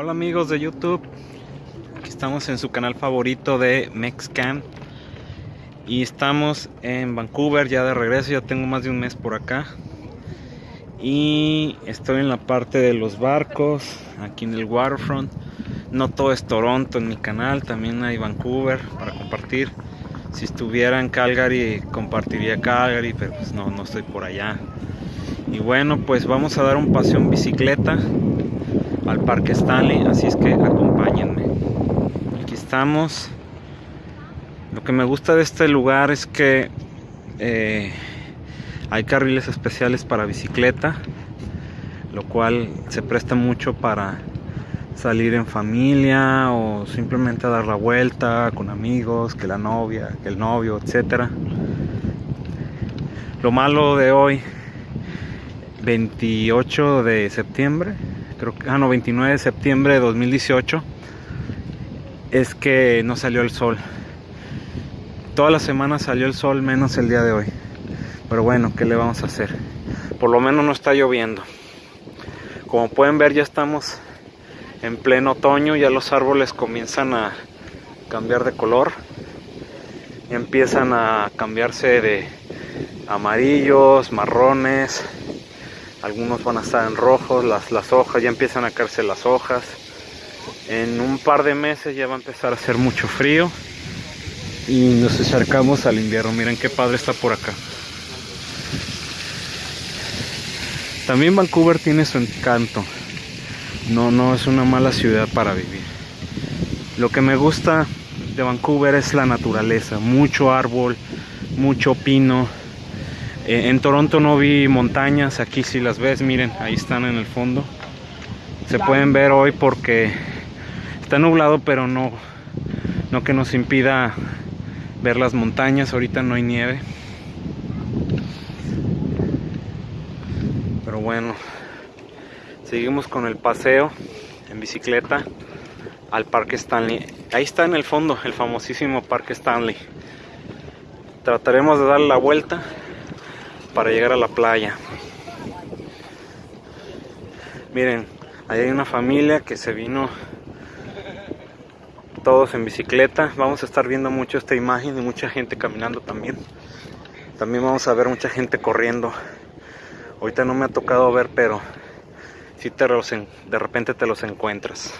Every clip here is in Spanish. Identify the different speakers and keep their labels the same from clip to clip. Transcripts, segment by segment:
Speaker 1: Hola amigos de YouTube, aquí estamos en su canal favorito de Mexcan y estamos en Vancouver ya de regreso, ya tengo más de un mes por acá. Y estoy en la parte de los barcos, aquí en el waterfront, no todo es Toronto en mi canal, también hay Vancouver para compartir, si estuviera en Calgary compartiría Calgary, pero pues no, no estoy por allá. Y bueno pues vamos a dar un paseo en bicicleta al Parque Stanley, así es que acompáñenme. Aquí estamos. Lo que me gusta de este lugar es que eh, hay carriles especiales para bicicleta, lo cual se presta mucho para salir en familia o simplemente dar la vuelta con amigos, que la novia, que el novio, etcétera. Lo malo de hoy, 28 de septiembre, creo que, ah, no, 29 de septiembre de 2018, es que no salió el sol. Toda la semana salió el sol, menos el día de hoy. Pero bueno, ¿qué le vamos a hacer? Por lo menos no está lloviendo. Como pueden ver, ya estamos en pleno otoño, ya los árboles comienzan a cambiar de color. Empiezan a cambiarse de amarillos, marrones, algunos van a estar en rojos, las, las hojas, ya empiezan a caerse las hojas. En un par de meses ya va a empezar a hacer mucho frío y nos acercamos al invierno. Miren qué padre está por acá. También Vancouver tiene su encanto. No, no es una mala ciudad para vivir. Lo que me gusta de Vancouver es la naturaleza, mucho árbol, mucho pino, eh, en Toronto no vi montañas, aquí si las ves, miren, ahí están en el fondo. Se pueden ver hoy porque está nublado, pero no, no que nos impida ver las montañas. Ahorita no hay nieve. Pero bueno, seguimos con el paseo en bicicleta al Parque Stanley. Ahí está en el fondo el famosísimo Parque Stanley. Trataremos de darle la vuelta para llegar a la playa. Miren, ahí hay una familia que se vino todos en bicicleta. Vamos a estar viendo mucho esta imagen y mucha gente caminando también. También vamos a ver mucha gente corriendo. Ahorita no me ha tocado ver, pero si te de repente te los encuentras.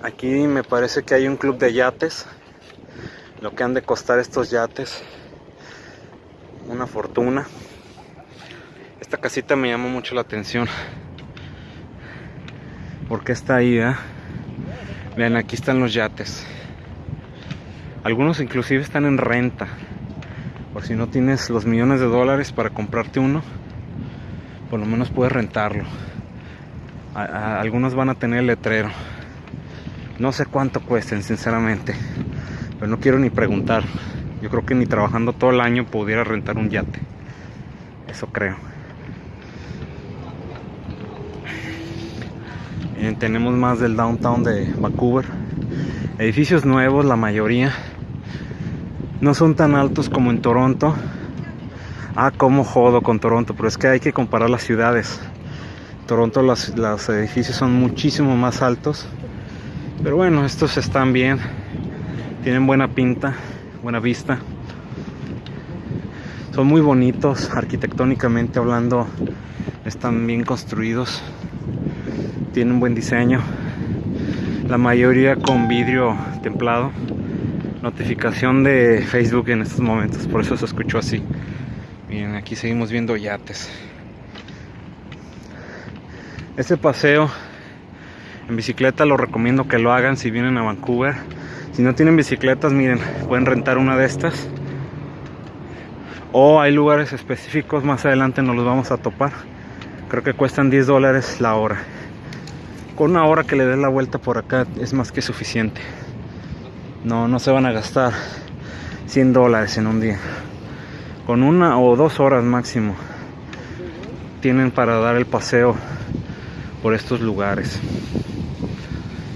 Speaker 1: Aquí me parece que hay un club de yates lo que han de costar estos yates. Una fortuna. Esta casita me llamó mucho la atención. Porque está ahí eh? vean aquí están los yates. Algunos inclusive están en renta. Por si no tienes los millones de dólares para comprarte uno por lo menos puedes rentarlo. Algunos van a tener letrero. No sé cuánto cuesten sinceramente pero no quiero ni preguntar. Yo creo que ni trabajando todo el año pudiera rentar un yate. Eso creo. tenemos más del downtown de Vancouver. Edificios nuevos, la mayoría. No son tan altos como en Toronto. Ah, como jodo con Toronto, pero es que hay que comparar las ciudades. Toronto los edificios son muchísimo más altos. Pero bueno, estos están bien tienen buena pinta, buena vista. Son muy bonitos arquitectónicamente hablando, están bien construidos, tienen buen diseño. La mayoría con vidrio templado. Notificación de Facebook en estos momentos, por eso se escuchó así. Miren, aquí seguimos viendo yates. Este paseo en bicicleta lo recomiendo que lo hagan si vienen a Vancouver si no tienen bicicletas, miren, pueden rentar una de estas. O hay lugares específicos, más adelante nos los vamos a topar. Creo que cuestan 10 dólares la hora. Con una hora que le den la vuelta por acá es más que suficiente. No, no se van a gastar 100 dólares en un día. Con una o dos horas máximo tienen para dar el paseo por estos lugares.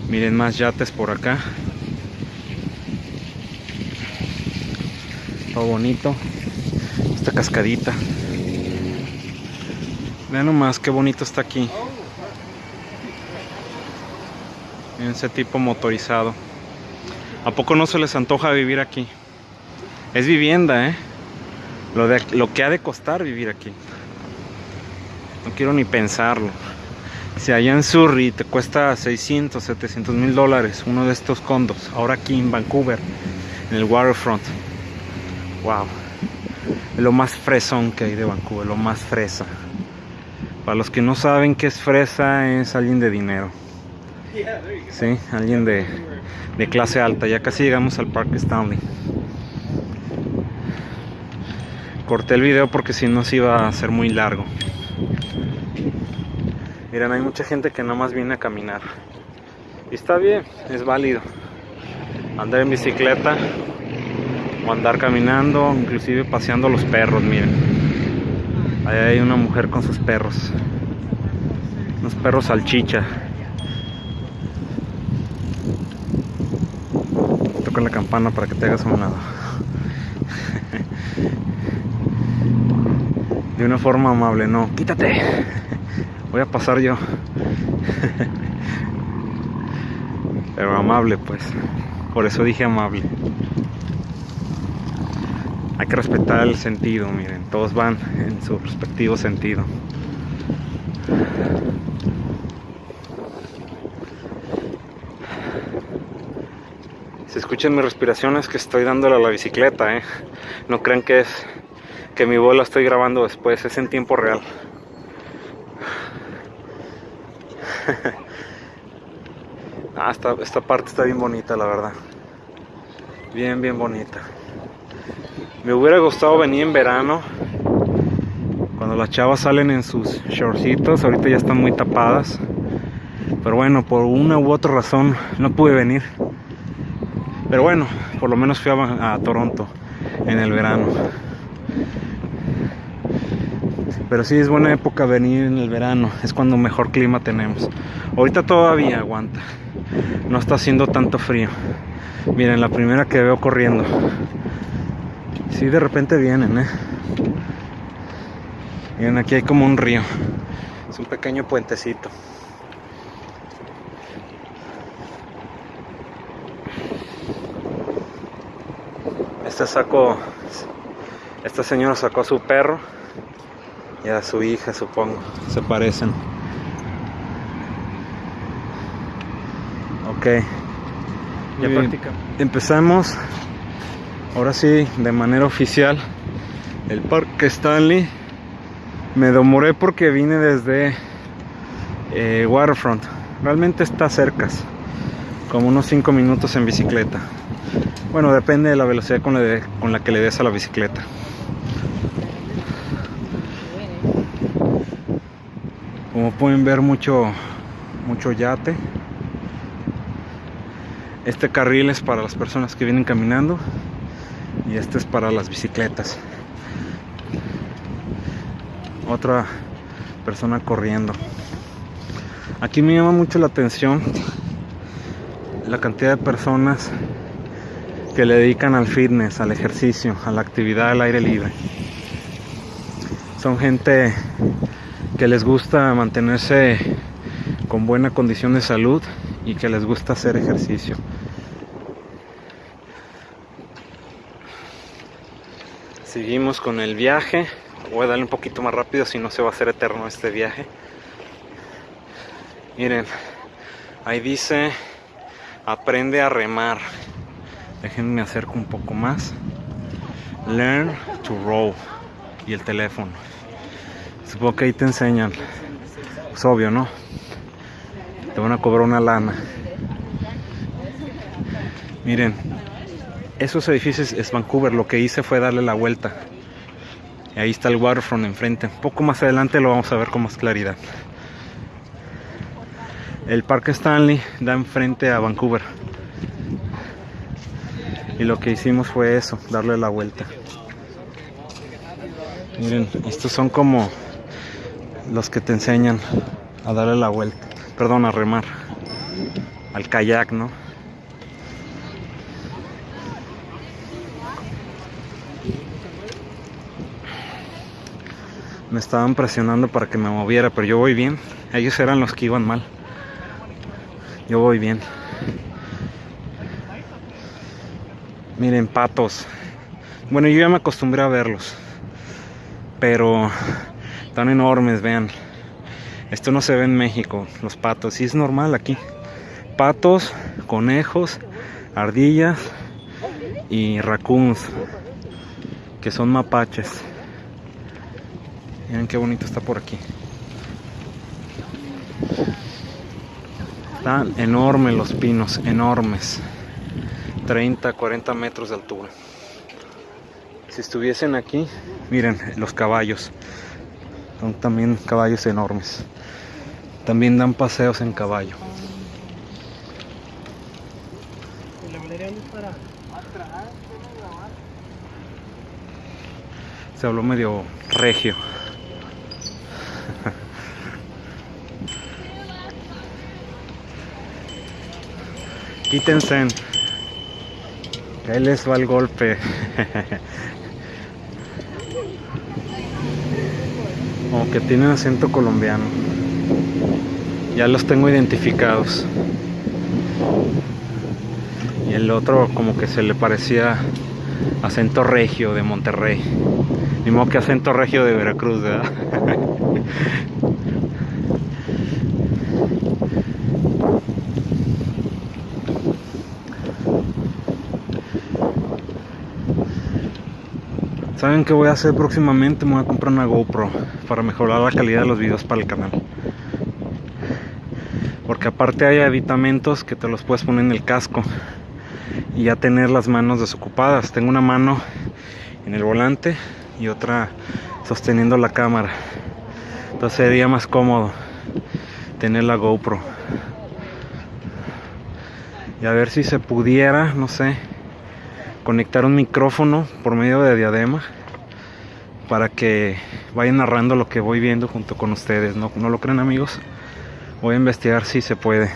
Speaker 1: Miren más yates por acá. Bonito esta cascadita Vean nomás qué bonito está aquí. Ese tipo motorizado. ¿A poco no se les antoja vivir aquí? Es vivienda, ¿eh? Lo, de, lo que ha de costar vivir aquí. No quiero ni pensarlo. Si allá en Surrey te cuesta 600, 700 mil dólares uno de estos condos, ahora aquí en Vancouver, en el waterfront. Wow. Es lo más fresón que hay de Vancouver, lo más fresa. Para los que no saben qué es fresa, es alguien de dinero. Sí, alguien de, clase alta. Ya casi llegamos al Parque Stanley. Corté el video porque si no se iba a ser muy largo. Miren, hay mucha gente que más viene a caminar. Y está bien, es válido. Andar en bicicleta o andar caminando, inclusive paseando los perros, miren. Ahí hay una mujer con sus perros. Unos perros salchicha. Toca la campana para que te hagas un lado. De una forma amable, no, quítate. Voy a pasar yo. Pero amable, pues. Por eso dije amable. Hay que respetar el sentido, miren. Todos van en su respectivo sentido. Si escuchan mi respiración es que estoy dándole a la bicicleta, ¿eh? No crean que es que mi bola estoy grabando después, es en tiempo real. ah, esta, esta parte está bien bonita, la verdad. Bien, bien bonita. Me hubiera gustado venir en verano. Cuando las chavas salen en sus shortcitos. Ahorita ya están muy tapadas. Pero bueno, por una u otra razón no pude venir. Pero bueno, por lo menos fui a, a Toronto en el verano. Pero sí es buena época venir en el verano, es cuando mejor clima tenemos. Ahorita todavía aguanta, no está haciendo tanto frío. Miren, la primera que veo corriendo. Sí, de repente vienen, ¿eh? Miren, aquí hay como un río. Es un pequeño puentecito. Este sacó, esta señora sacó a su perro y a su hija, supongo. Se parecen. Ok. Ya. Empezamos. Ahora sí, de manera oficial. El Parque Stanley. Me demoré porque vine desde eh, Waterfront. Realmente está cerca. Como unos 5 minutos en bicicleta. Bueno, depende de la velocidad con la, con la que le des a la bicicleta. Como pueden ver mucho mucho yate. Este carril es para las personas que vienen caminando y este es para las bicicletas. Otra persona corriendo. Aquí me llama mucho la atención la cantidad de personas que le dedican al fitness, al ejercicio, a la actividad al aire libre. Son gente que les gusta mantenerse con buena condición de salud y que les gusta hacer ejercicio. Seguimos con el viaje. Voy a darle un poquito más rápido si no se va a hacer eterno este viaje. Miren, ahí dice aprende a remar. Déjenme acerco un poco más. Learn to row y el teléfono. Supongo que ahí te enseñan. Es obvio, ¿no? Te van a cobrar una lana. Miren, esos edificios es Vancouver. Lo que hice fue darle la vuelta. Y ahí está el waterfront enfrente. Un poco más adelante lo vamos a ver con más claridad. El Parque Stanley da enfrente a Vancouver. Y lo que hicimos fue eso, darle la vuelta. Miren, estos son como los que te enseñan a darle la vuelta, perdón, a remar, al kayak, ¿no? Me estaban presionando para que me moviera, pero yo voy bien. Ellos eran los que iban mal. Yo voy bien. Miren, patos. Bueno, yo ya me acostumbré a verlos. Pero están enormes, vean. Esto no se ve en México, los patos. Y es normal aquí. Patos, conejos, ardillas y raccoons. Que son mapaches. Miren qué bonito está por aquí. Están enormes los pinos, enormes. 30, 40 metros de altura. Si estuviesen aquí, miren los caballos. Son también caballos enormes. También dan paseos en caballo. Se habló medio regio. Quítense. Que ahí les va el golpe. Como que tienen acento colombiano. Ya los tengo identificados. Y el otro como que se le parecía acento regio de Monterrey. Ni modo que acento regio de Veracruz, ¿verdad? ¿Saben qué voy a hacer próximamente? Me voy a comprar una GoPro para mejorar la calidad de los videos para el canal. Porque aparte hay aditamentos que te los puedes poner en el casco y ya tener las manos desocupadas. Tengo una mano en el volante y otra sosteniendo la cámara. Entonces sería más cómodo tener la GoPro. Y a ver si se pudiera, no sé, conectar un micrófono por medio de diadema para que vayan narrando lo que voy viendo junto con ustedes. ¿No, ¿No lo creen amigos? Voy a investigar si se puede.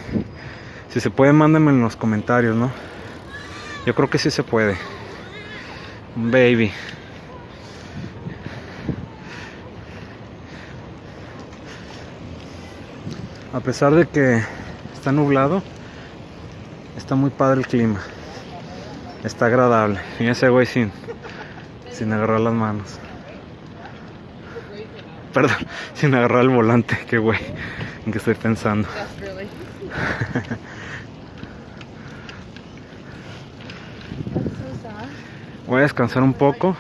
Speaker 1: Si se puede, mándenme en los comentarios, ¿no? Yo creo que sí se puede. Baby. A pesar de que está nublado, está muy padre el clima. Está agradable. Y ese güey sin, sin agarrar las manos. Perdón, sin agarrar el volante. Qué güey. En qué estoy pensando. Voy a descansar un poco